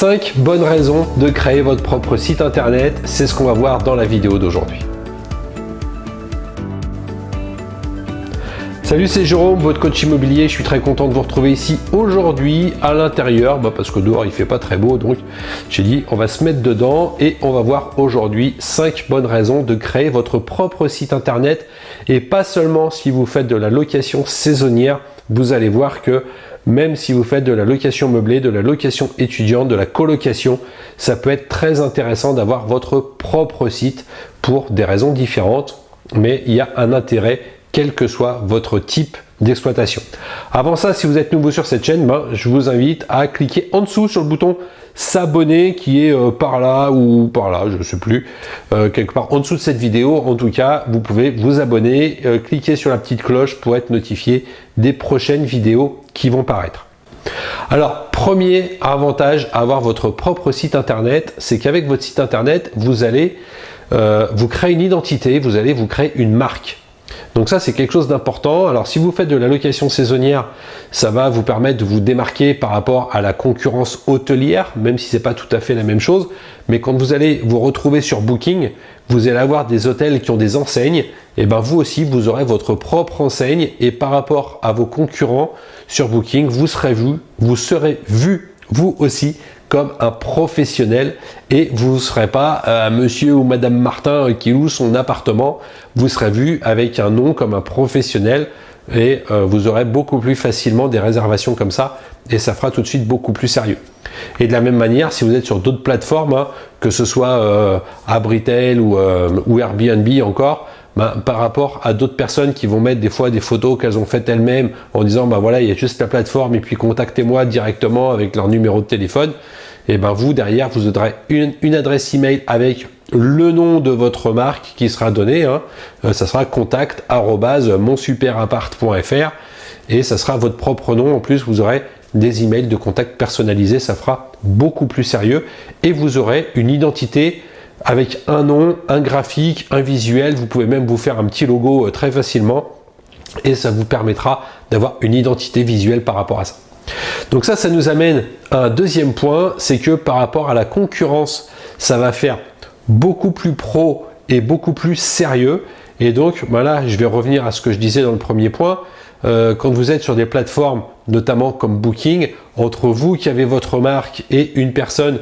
5 bonnes raisons de créer votre propre site internet, c'est ce qu'on va voir dans la vidéo d'aujourd'hui. Salut, c'est Jérôme, votre coach immobilier. Je suis très content de vous retrouver ici aujourd'hui à l'intérieur, bah, parce que dehors il fait pas très beau, donc j'ai dit on va se mettre dedans et on va voir aujourd'hui 5 bonnes raisons de créer votre propre site internet et pas seulement si vous faites de la location saisonnière, vous allez voir que même si vous faites de la location meublée, de la location étudiante, de la colocation, ça peut être très intéressant d'avoir votre propre site pour des raisons différentes, mais il y a un intérêt quel que soit votre type d'exploitation. Avant ça, si vous êtes nouveau sur cette chaîne, ben, je vous invite à cliquer en dessous sur le bouton s'abonner qui est euh, par là ou par là, je ne sais plus, euh, quelque part en dessous de cette vidéo. En tout cas, vous pouvez vous abonner, euh, cliquer sur la petite cloche pour être notifié des prochaines vidéos qui vont paraître. Alors, premier avantage à avoir votre propre site internet, c'est qu'avec votre site internet, vous allez vous créer une identité, vous allez vous créer une marque. Donc ça, c'est quelque chose d'important. Alors, si vous faites de la location saisonnière, ça va vous permettre de vous démarquer par rapport à la concurrence hôtelière, même si c'est pas tout à fait la même chose. Mais quand vous allez vous retrouver sur Booking, vous allez avoir des hôtels qui ont des enseignes. Et ben vous aussi, vous aurez votre propre enseigne. Et par rapport à vos concurrents sur Booking, vous serez vu, vous serez vu vous aussi comme un professionnel et vous ne serez pas euh, monsieur ou madame Martin qui loue son appartement, vous serez vu avec un nom comme un professionnel et euh, vous aurez beaucoup plus facilement des réservations comme ça et ça fera tout de suite beaucoup plus sérieux. Et de la même manière, si vous êtes sur d'autres plateformes, hein, que ce soit euh, Abritel ou, euh, ou Airbnb encore, ben, par rapport à d'autres personnes qui vont mettre des fois des photos qu'elles ont faites elles-mêmes en disant ben voilà il y a juste la plateforme et puis contactez-moi directement avec leur numéro de téléphone. Et ben vous derrière vous aurez une, adresse email avec le nom de votre marque qui sera donné hein. euh, ça sera contact et ça sera votre propre nom. En plus vous aurez des emails de contact personnalisés. Ça fera beaucoup plus sérieux et vous aurez une identité avec un nom, un graphique, un visuel. Vous pouvez même vous faire un petit logo euh, très facilement et ça vous permettra d'avoir une identité visuelle par rapport à ça. Donc ça, ça nous amène à un deuxième point, c'est que par rapport à la concurrence, ça va faire beaucoup plus pro et beaucoup plus sérieux. Et donc, voilà, je vais revenir à ce que je disais dans le premier point. Euh, quand vous êtes sur des plateformes, notamment comme Booking, entre vous qui avez votre marque et une personne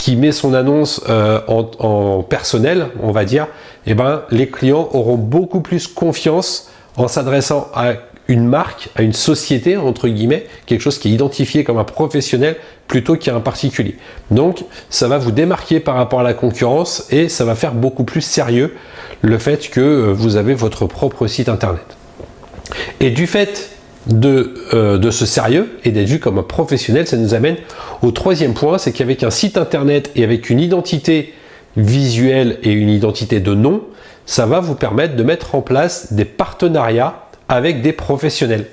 qui met son annonce euh, en, personnel, on va dire, eh ben, les clients auront beaucoup plus confiance en s'adressant à une marque, à une société, entre guillemets, quelque chose qui est identifié comme un professionnel plutôt qu'un particulier. Donc, ça va vous démarquer par rapport à la concurrence et ça va faire beaucoup plus sérieux le fait que euh, vous avez votre propre site internet. Et du fait de, euh, de ce sérieux et d'être vu comme un professionnel, ça nous amène au troisième point, c'est qu'avec un site internet et avec une identité visuelle et une identité de nom, ça va vous permettre de mettre en place des partenariats avec des professionnels.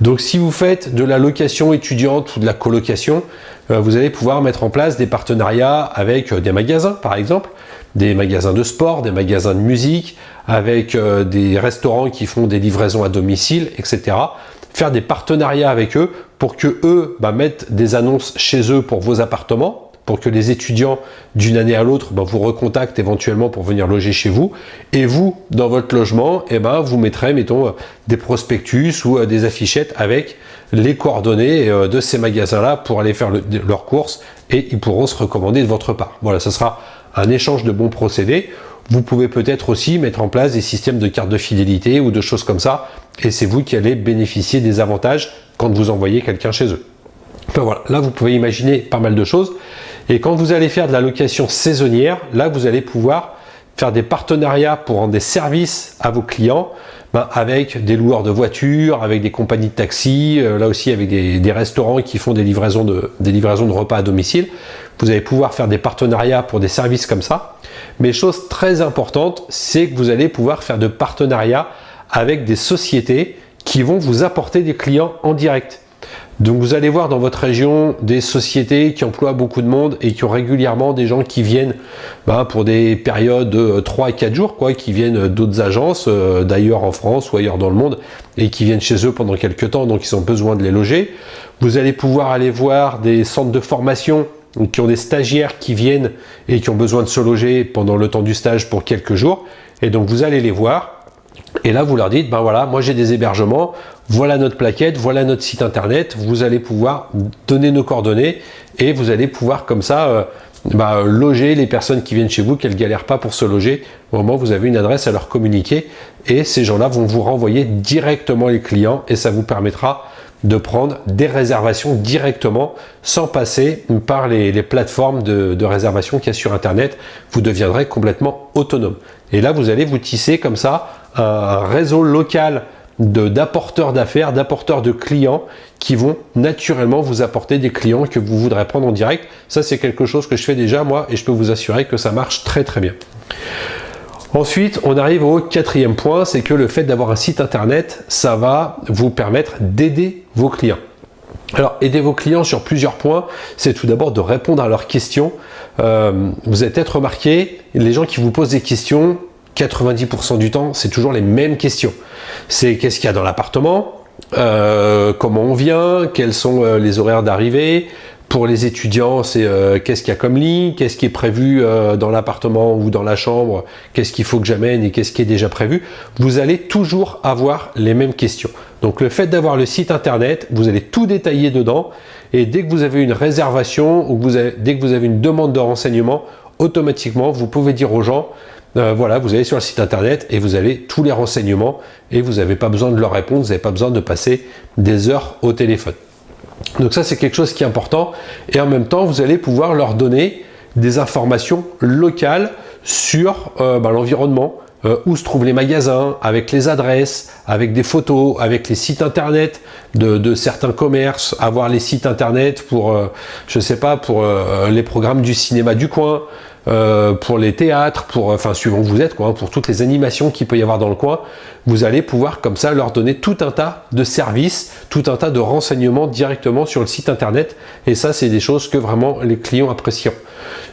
Donc si vous faites de la location étudiante ou de la colocation, euh, vous allez pouvoir mettre en place des partenariats avec euh, des magasins par exemple, des magasins de sport, des magasins de musique, avec euh, des restaurants qui font des livraisons à domicile, etc. Faire des partenariats avec eux pour que eux bah, mettent des annonces chez eux pour vos appartements, pour que les étudiants d'une année à l'autre bah, vous recontactent éventuellement pour venir loger chez vous. Et vous, dans votre logement, eh ben, vous mettrez, mettons, des prospectus ou euh, des affichettes avec les coordonnées euh, de ces magasins-là pour aller faire leurs courses et ils pourront se recommander de votre part. Voilà, ce sera un échange de bons procédés. Vous pouvez peut-être aussi mettre en place des systèmes de cartes de fidélité ou de choses comme ça et c'est vous qui allez bénéficier des avantages quand vous envoyez quelqu'un chez eux. Voilà, là vous pouvez imaginer pas mal de choses. Et quand vous allez faire de la location saisonnière, là vous allez pouvoir faire des partenariats pour rendre des services à vos clients ben, avec des loueurs de voitures, avec des compagnies de taxi, euh, là aussi avec des, restaurants qui font des livraisons, de, des livraisons de repas à domicile. Vous allez pouvoir faire des partenariats pour des services comme ça. Mais chose très importante, c'est que vous allez pouvoir faire de partenariats avec des sociétés qui vont vous apporter des clients en direct. Donc vous allez voir dans votre région des sociétés qui emploient beaucoup de monde et qui ont régulièrement des gens qui viennent bah, pour des périodes de 3 à 4 jours, quoi, qui viennent d'autres agences, euh, d'ailleurs en France ou ailleurs dans le monde, et qui viennent chez eux pendant quelques temps, donc ils ont besoin de les loger. Vous allez pouvoir aller voir des centres de formation qui ont des stagiaires qui viennent et qui ont besoin de se loger pendant le temps du stage pour quelques jours. Et donc vous allez les voir et là vous leur dites, ben voilà, moi j'ai des hébergements, voilà notre plaquette, voilà notre site internet, vous allez pouvoir donner nos coordonnées et vous allez pouvoir comme ça euh, bah, loger les personnes qui viennent chez vous, qu'elles galèrent pas pour se loger. Au moment où vous avez une adresse à leur communiquer et ces gens-là vont vous renvoyer directement les clients et ça vous permettra de prendre des réservations directement sans passer par les, plateformes de, de réservation qu'il y a sur Internet. Vous deviendrez complètement autonome. Et là, vous allez vous tisser comme ça réseau local d'apporteurs d'affaires, d'apporteurs de clients qui vont naturellement vous apporter des clients que vous voudrez prendre en direct. Ça, c'est quelque chose que je fais déjà moi et je peux vous assurer que ça marche très très bien. Ensuite, on arrive au quatrième point, c'est que le fait d'avoir un site internet, ça va vous permettre d'aider vos clients. Alors, aider vos clients sur plusieurs points, c'est tout d'abord de répondre à leurs questions. Euh, vous avez peut-être remarqué, les gens qui vous posent des questions, 90% du temps, c'est toujours les mêmes questions. C'est qu'est-ce qu'il y a dans l'appartement, euh, comment on vient, quels sont euh, les horaires d'arrivée, pour les étudiants, c'est euh, qu'est-ce qu'il y a comme lit, qu'est-ce qui est prévu dans l'appartement ou dans la chambre, qu'est-ce qu'il faut que j'amène et qu'est-ce qui est déjà prévu. Vous allez toujours avoir les mêmes questions. Donc le fait d'avoir le site internet, vous allez tout détailler dedans et dès que vous avez une réservation ou dès que vous avez une demande de renseignement, automatiquement vous pouvez dire aux gens euh, voilà, vous allez sur le site internet et vous avez tous les renseignements et vous n'avez pas besoin de leur répondre, vous n'avez pas besoin de passer des heures au téléphone. Donc ça, c'est quelque chose qui est important. Et en même temps, vous allez pouvoir leur donner des informations locales sur euh, bah, l'environnement, euh, où se trouvent les magasins, avec les adresses, avec des photos, avec les sites internet de, certains commerces, avoir les sites internet pour, je sais pas, pour les programmes du cinéma du coin, euh, pour les théâtres, pour, enfin suivant où vous êtes, quoi, hein, pour toutes les animations qu'il peut y avoir dans le coin, vous allez pouvoir comme ça leur donner tout un tas de services, tout un tas de renseignements directement sur le site internet. Et ça, c'est des choses que vraiment les clients apprécieront.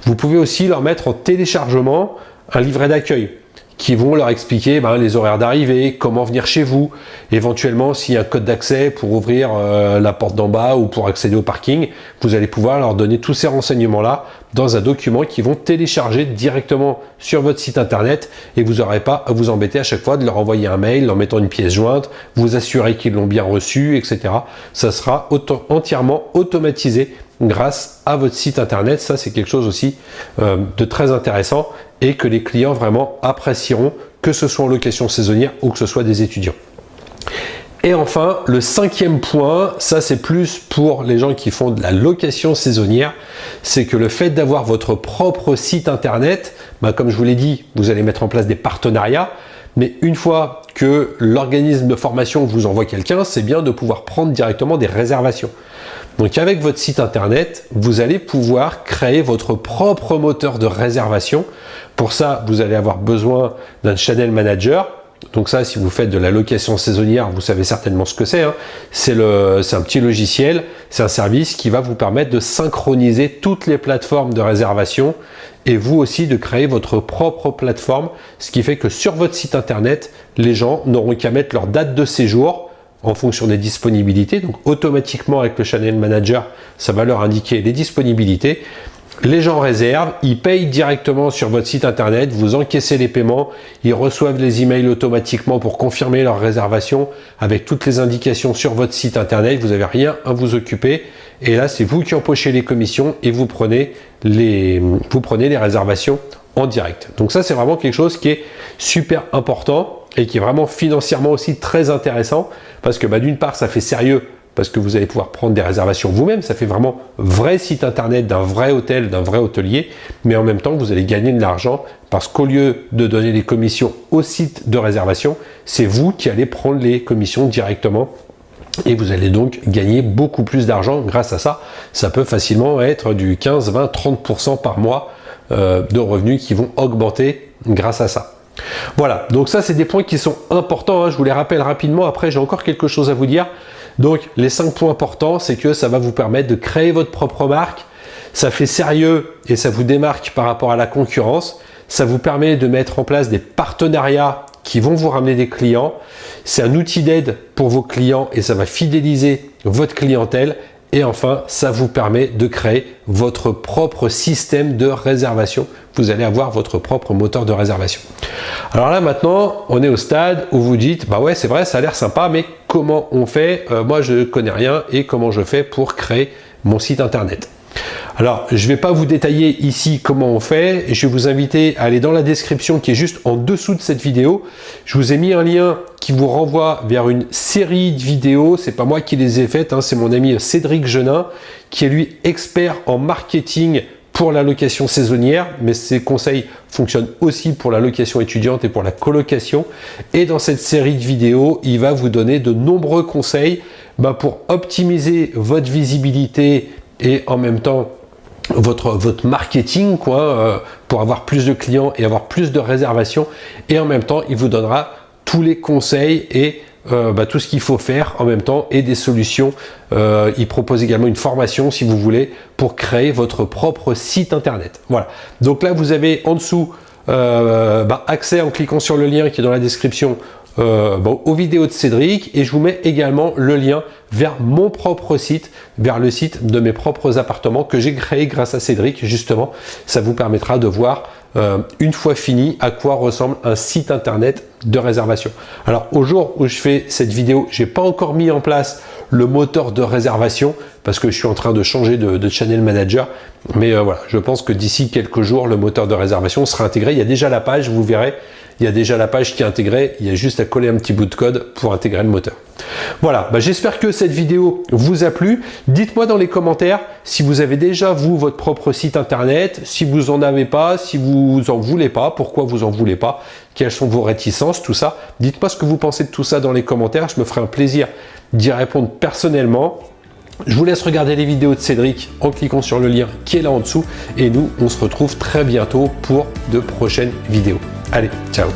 Vous pouvez aussi leur mettre en téléchargement un livret d'accueil qui vont leur expliquer ben, les horaires d'arrivée, comment venir chez vous, éventuellement s'il y a un code d'accès pour ouvrir euh, la porte d'en bas ou pour accéder au parking, vous allez pouvoir leur donner tous ces renseignements-là dans un document qu'ils vont télécharger directement sur votre site internet et vous n'aurez pas à vous embêter à chaque fois de leur envoyer un mail, leur mettant une pièce jointe, vous assurer qu'ils l'ont bien reçu, etc. Ça sera entièrement automatisé grâce à votre site internet. Ça, c'est quelque chose aussi euh, de très intéressant et que les clients vraiment apprécieront, que ce soit en location saisonnière ou que ce soit des étudiants. Et enfin, le cinquième point, ça c'est plus pour les gens qui font de la location saisonnière, c'est que le fait d'avoir votre propre site internet, bah, comme je vous l'ai dit, vous allez mettre en place des partenariats, mais une fois que l'organisme de formation vous envoie quelqu'un, c'est bien de pouvoir prendre directement des réservations. Donc avec votre site internet, vous allez pouvoir créer votre propre moteur de réservation. Pour ça, vous allez avoir besoin d'un channel manager. Donc ça, si vous faites de la location saisonnière, vous savez certainement ce que c'est. Hein. C'est un petit logiciel, c'est un service qui va vous permettre de synchroniser toutes les plateformes de réservation et vous aussi de créer votre propre plateforme, ce qui fait que sur votre site internet, les gens n'auront qu'à mettre leur date de séjour, en fonction des disponibilités. Donc automatiquement avec le Channel Manager, ça va leur indiquer les disponibilités. Les gens réservent, ils payent directement sur votre site internet, vous encaissez les paiements, ils reçoivent les emails automatiquement pour confirmer leur réservation avec toutes les indications sur votre site internet, vous n'avez rien à vous occuper. Et là, c'est vous qui empochez les commissions et vous prenez les, vous prenez les réservations en direct. Donc ça, c'est vraiment quelque chose qui est super important et qui est vraiment financièrement aussi très intéressant parce que bah, d'une part, ça fait sérieux parce que vous allez pouvoir prendre des réservations vous-même, ça fait vraiment vrai site internet d'un vrai hôtel, d'un vrai hôtelier, mais en même temps, vous allez gagner de l'argent parce qu'au lieu de donner les commissions au site de réservation, c'est vous qui allez prendre les commissions directement et vous allez donc gagner beaucoup plus d'argent grâce à ça. Ça peut facilement être du 15, 20, 30% par mois euh, de revenus qui vont augmenter grâce à ça. Voilà, donc ça c'est des points qui sont importants, hein. je vous les rappelle rapidement, après j'ai encore quelque chose à vous dire. Donc les cinq points importants, c'est que ça va vous permettre de créer votre propre marque, ça fait sérieux et ça vous démarque par rapport à la concurrence, ça vous permet de mettre en place des partenariats qui vont vous ramener des clients, c'est un outil d'aide pour vos clients et ça va fidéliser votre clientèle Et enfin, ça vous permet de créer votre propre système de réservation. Vous allez avoir votre propre moteur de réservation. Alors là, maintenant, on est au stade où vous dites, bah ouais, c'est vrai, ça a l'air sympa, mais comment on fait euh, Moi, je connais rien et comment je fais pour créer mon site internet alors, je ne vais pas vous détailler ici comment on fait. Je vais vous inviter à aller dans la description qui est juste en dessous de cette vidéo. Je vous ai mis un lien qui vous renvoie vers une série de vidéos. C'est pas moi qui les ai faites, hein. c'est mon ami Cédric Genin qui est lui expert en marketing pour la location saisonnière, mais ses conseils fonctionnent aussi pour la location étudiante et pour la colocation. Et dans cette série de vidéos, il va vous donner de nombreux conseils bah, pour optimiser votre visibilité et en même temps votre, votre marketing quoi, euh, pour avoir plus de clients et avoir plus de réservations. Et en même temps, il vous donnera tous les conseils et euh, bah, tout ce qu'il faut faire en même temps et des solutions. Euh, il propose également une formation si vous voulez pour créer votre propre site internet. Voilà. Donc là, vous avez en dessous bah, accès en cliquant sur le lien qui est dans la description euh, aux vidéos de Cédric et je vous mets également le lien vers mon propre site, vers le site de mes propres appartements que j'ai créé grâce à Cédric justement. Ça vous permettra de voir euh, une fois fini à quoi ressemble un site internet de réservation. Alors au jour où je fais cette vidéo, j'ai pas encore mis en place le moteur de réservation parce que je suis en train de changer de, channel manager. Mais euh, voilà, je pense que d'ici quelques jours, le moteur de réservation sera intégré. Il y a déjà la page, vous verrez, il y a déjà la page qui est intégrée, il y a juste à coller un petit bout de code pour intégrer le moteur. Voilà, bah, j'espère que cette vidéo vous a plu. Dites-moi dans les commentaires si vous avez déjà, vous, votre propre site internet, si vous en avez pas, si vous en voulez pas, pourquoi vous en voulez pas, quelles sont vos réticences, tout ça. Dites-moi ce que vous pensez de tout ça dans les commentaires, je me ferai un plaisir d'y répondre personnellement. Je vous laisse regarder les vidéos de Cédric en cliquant sur le lien qui est là en dessous et nous, on se retrouve très bientôt pour de prochaines vidéos. Allez, ciao